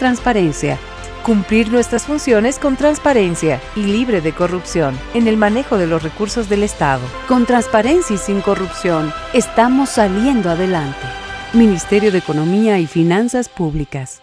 transparencia. Cumplir nuestras funciones con transparencia y libre de corrupción en el manejo de los recursos del Estado. Con transparencia y sin corrupción, estamos saliendo adelante. Ministerio de Economía y Finanzas Públicas.